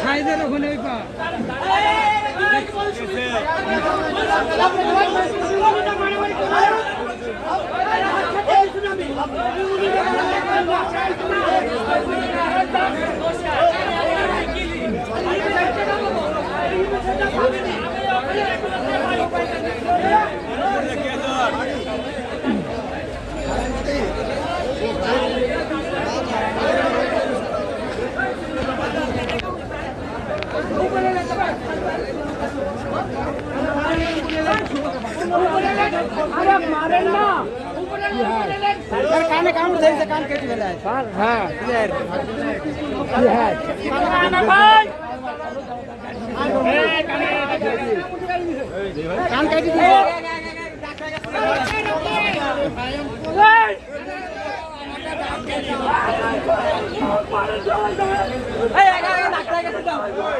ছাইদের ওখানে ওই পা। ಮಾರಣ್ಣ सरकार ने काम सही से काम कैसे भेला है हाँ क्लियर बिहार काम कैसे दिए ए आगे आगे नाकला कैसे जाओ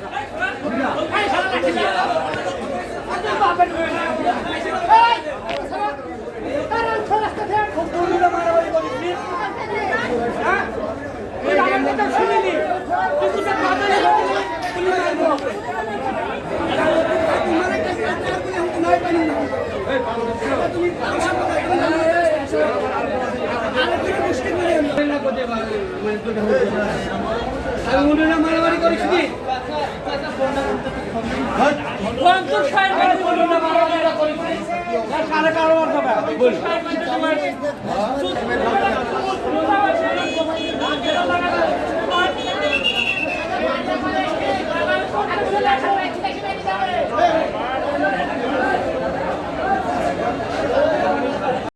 করিস কি? কারে কারও মারতে হবে